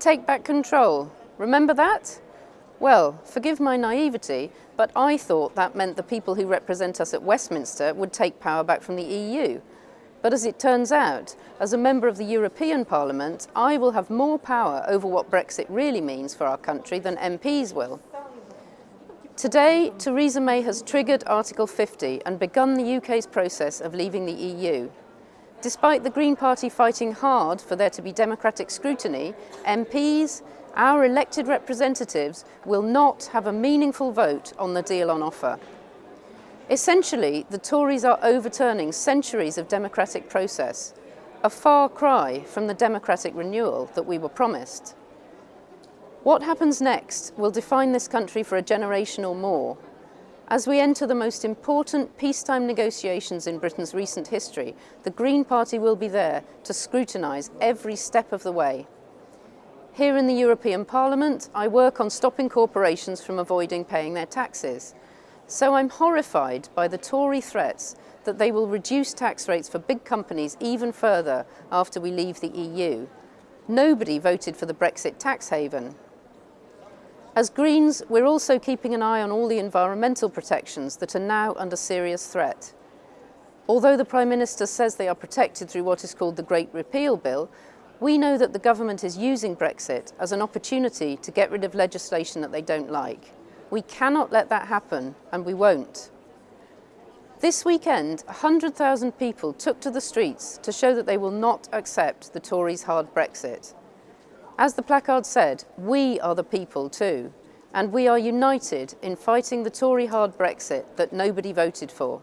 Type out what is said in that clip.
Take back control. Remember that? Well, forgive my naivety, but I thought that meant the people who represent us at Westminster would take power back from the EU. But as it turns out, as a member of the European Parliament, I will have more power over what Brexit really means for our country than MPs will. Today, Theresa May has triggered Article 50 and begun the UK's process of leaving the EU. Despite the Green Party fighting hard for there to be democratic scrutiny, MPs, our elected representatives, will not have a meaningful vote on the deal on offer. Essentially, the Tories are overturning centuries of democratic process, a far cry from the democratic renewal that we were promised. What happens next will define this country for a generation or more, as we enter the most important peacetime negotiations in Britain's recent history, the Green Party will be there to scrutinise every step of the way. Here in the European Parliament, I work on stopping corporations from avoiding paying their taxes. So I'm horrified by the Tory threats that they will reduce tax rates for big companies even further after we leave the EU. Nobody voted for the Brexit tax haven. As Greens, we're also keeping an eye on all the environmental protections that are now under serious threat. Although the Prime Minister says they are protected through what is called the Great Repeal Bill, we know that the government is using Brexit as an opportunity to get rid of legislation that they don't like. We cannot let that happen, and we won't. This weekend, 100,000 people took to the streets to show that they will not accept the Tories' hard Brexit. As the placard said, we are the people too, and we are united in fighting the Tory hard Brexit that nobody voted for.